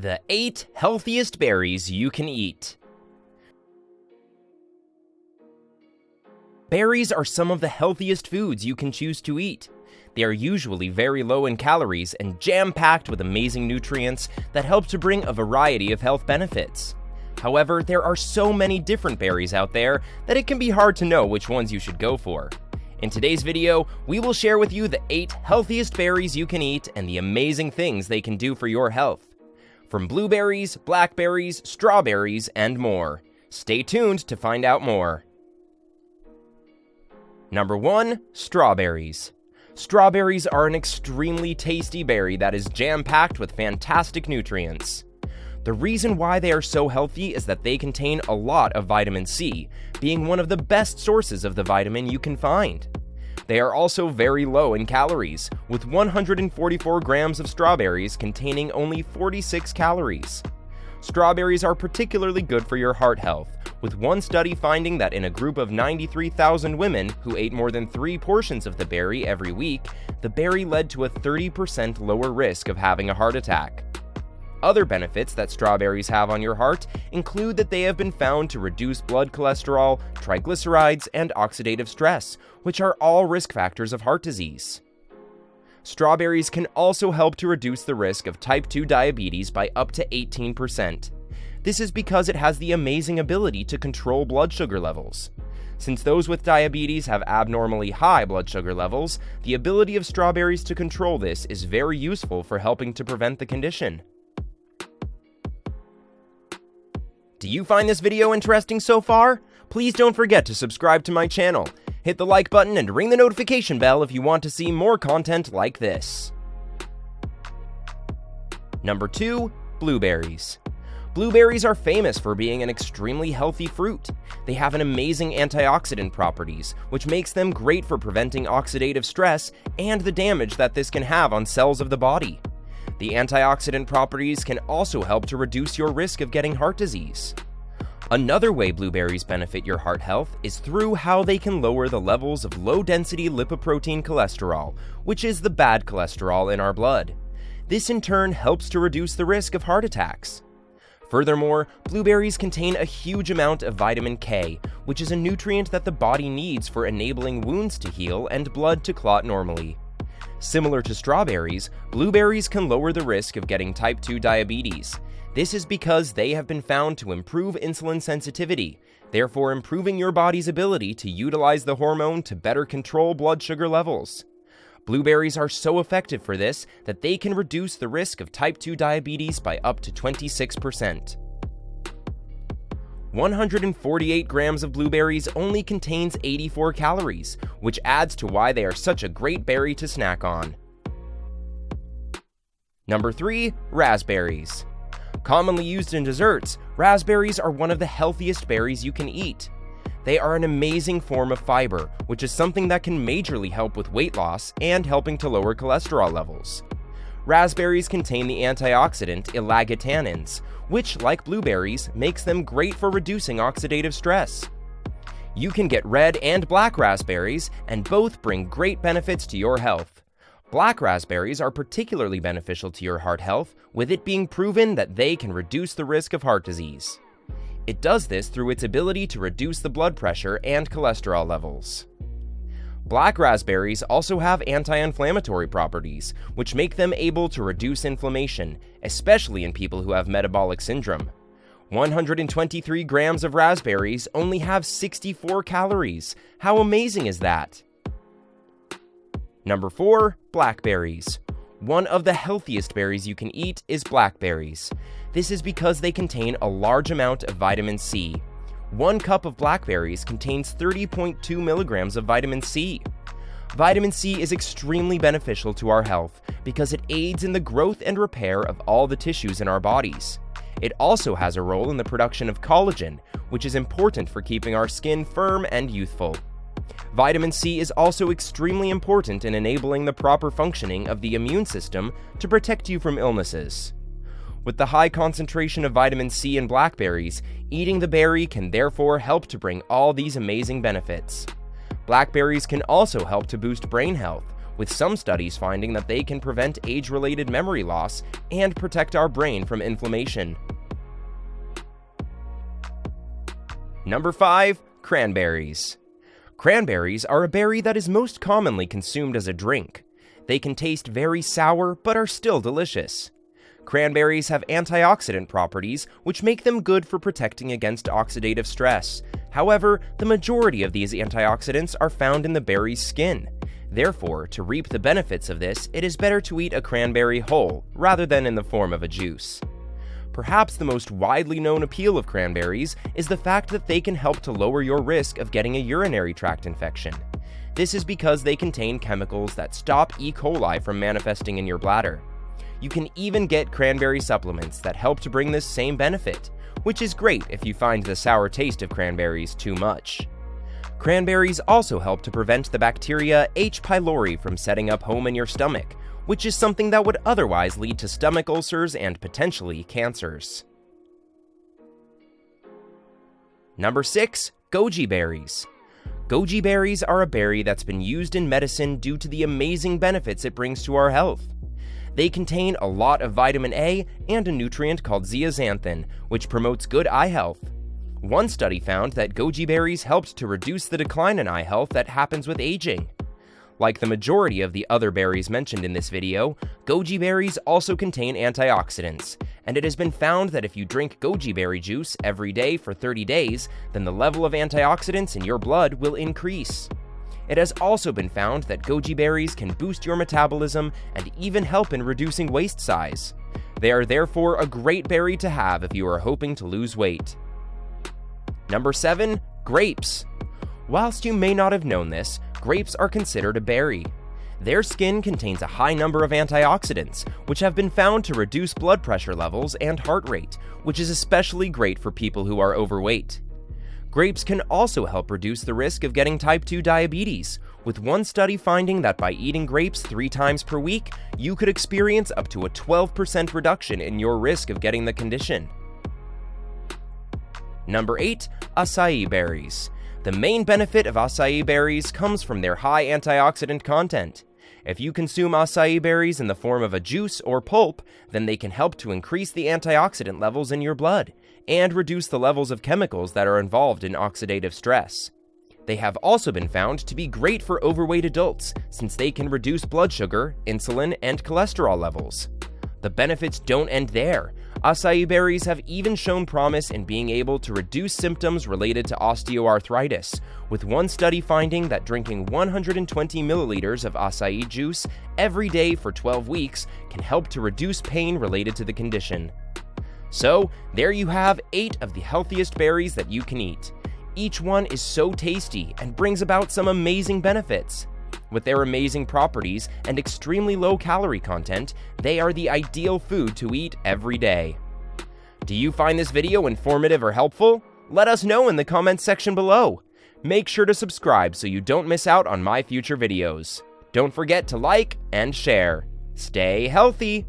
The 8 Healthiest Berries You Can Eat. Berries are some of the healthiest foods you can choose to eat. They are usually very low in calories and jam packed with amazing nutrients that help to bring a variety of health benefits. However, there are so many different berries out there that it can be hard to know which ones you should go for. In today's video, we will share with you the 8 healthiest berries you can eat and the amazing things they can do for your health. From blueberries, blackberries, strawberries, and more. Stay tuned to find out more. Number 1. Strawberries. Strawberries are an extremely tasty berry that is jam-packed with fantastic nutrients. The reason why they are so healthy is that they contain a lot of vitamin C, being one of the best sources of the vitamin you can find. They are also very low in calories, with 144 grams of strawberries containing only 46 calories. Strawberries are particularly good for your heart health, with one study finding that in a group of 93,000 women who ate more than three portions of the berry every week, the berry led to a 30% lower risk of having a heart attack. Other benefits that strawberries have on your heart include that they have been found to reduce blood cholesterol, triglycerides, and oxidative stress, which are all risk factors of heart disease. Strawberries can also help to reduce the risk of type 2 diabetes by up to 18%. This is because it has the amazing ability to control blood sugar levels. Since those with diabetes have abnormally high blood sugar levels, the ability of strawberries to control this is very useful for helping to prevent the condition. Do you find this video interesting so far? Please don't forget to subscribe to my channel, hit the like button, and ring the notification bell if you want to see more content like this. Number 2. Blueberries. Blueberries are famous for being an extremely healthy fruit. They have an amazing antioxidant properties, which makes them great for preventing oxidative stress and the damage that this can have on cells of the body. The antioxidant properties can also help to reduce your risk of getting heart disease. Another way blueberries benefit your heart health is through how they can lower the levels of low-density lipoprotein cholesterol, which is the bad cholesterol in our blood. This in turn helps to reduce the risk of heart attacks. Furthermore, blueberries contain a huge amount of vitamin K, which is a nutrient that the body needs for enabling wounds to heal and blood to clot normally. Similar to strawberries, blueberries can lower the risk of getting type 2 diabetes. This is because they have been found to improve insulin sensitivity, therefore improving your body's ability to utilize the hormone to better control blood sugar levels. Blueberries are so effective for this that they can reduce the risk of type 2 diabetes by up to 26%. 148 grams of blueberries only contains 84 calories, which adds to why they are such a great berry to snack on. Number 3. Raspberries. Commonly used in desserts, raspberries are one of the healthiest berries you can eat. They are an amazing form of fiber, which is something that can majorly help with weight loss and helping to lower cholesterol levels. Raspberries contain the antioxidant ellagitannins, which, like blueberries, makes them great for reducing oxidative stress. You can get red and black raspberries, and both bring great benefits to your health. Black raspberries are particularly beneficial to your heart health, with it being proven that they can reduce the risk of heart disease. It does this through its ability to reduce the blood pressure and cholesterol levels. Black raspberries also have anti-inflammatory properties, which make them able to reduce inflammation, especially in people who have metabolic syndrome. 123 grams of raspberries only have 64 calories. How amazing is that? Number 4. Blackberries. One of the healthiest berries you can eat is blackberries. This is because they contain a large amount of vitamin C, one cup of blackberries contains 30.2 milligrams of vitamin C. Vitamin C is extremely beneficial to our health because it aids in the growth and repair of all the tissues in our bodies. It also has a role in the production of collagen, which is important for keeping our skin firm and youthful. Vitamin C is also extremely important in enabling the proper functioning of the immune system to protect you from illnesses. With the high concentration of vitamin C in blackberries, eating the berry can therefore help to bring all these amazing benefits. Blackberries can also help to boost brain health, with some studies finding that they can prevent age related memory loss and protect our brain from inflammation. Number 5. Cranberries. Cranberries are a berry that is most commonly consumed as a drink. They can taste very sour, but are still delicious. Cranberries have antioxidant properties, which make them good for protecting against oxidative stress. However, the majority of these antioxidants are found in the berry's skin. Therefore, to reap the benefits of this, it is better to eat a cranberry whole, rather than in the form of a juice. Perhaps the most widely known appeal of cranberries is the fact that they can help to lower your risk of getting a urinary tract infection. This is because they contain chemicals that stop E. coli from manifesting in your bladder. You can even get cranberry supplements that help to bring this same benefit, which is great if you find the sour taste of cranberries too much. Cranberries also help to prevent the bacteria H. pylori from setting up home in your stomach, which is something that would otherwise lead to stomach ulcers and potentially cancers. Number 6. Goji berries. Goji berries are a berry that's been used in medicine due to the amazing benefits it brings to our health. They contain a lot of vitamin A and a nutrient called zeaxanthin, which promotes good eye health. One study found that goji berries helped to reduce the decline in eye health that happens with aging. Like the majority of the other berries mentioned in this video, goji berries also contain antioxidants, and it has been found that if you drink goji berry juice every day for 30 days, then the level of antioxidants in your blood will increase. It has also been found that goji berries can boost your metabolism and even help in reducing waist size. They are therefore a great berry to have if you are hoping to lose weight. Number 7. Grapes. Whilst you may not have known this, grapes are considered a berry. Their skin contains a high number of antioxidants, which have been found to reduce blood pressure levels and heart rate, which is especially great for people who are overweight. Grapes can also help reduce the risk of getting type 2 diabetes, with one study finding that by eating grapes three times per week, you could experience up to a 12% reduction in your risk of getting the condition. Number 8. Acai berries. The main benefit of acai berries comes from their high antioxidant content. If you consume acai berries in the form of a juice or pulp, then they can help to increase the antioxidant levels in your blood and reduce the levels of chemicals that are involved in oxidative stress. They have also been found to be great for overweight adults since they can reduce blood sugar, insulin, and cholesterol levels. The benefits don't end there. Acai berries have even shown promise in being able to reduce symptoms related to osteoarthritis, with one study finding that drinking 120 milliliters of acai juice every day for 12 weeks can help to reduce pain related to the condition. So, there you have 8 of the healthiest berries that you can eat. Each one is so tasty and brings about some amazing benefits. With their amazing properties and extremely low calorie content, they are the ideal food to eat every day. Do you find this video informative or helpful? Let us know in the comments section below. Make sure to subscribe so you don't miss out on my future videos. Don't forget to like and share. Stay healthy!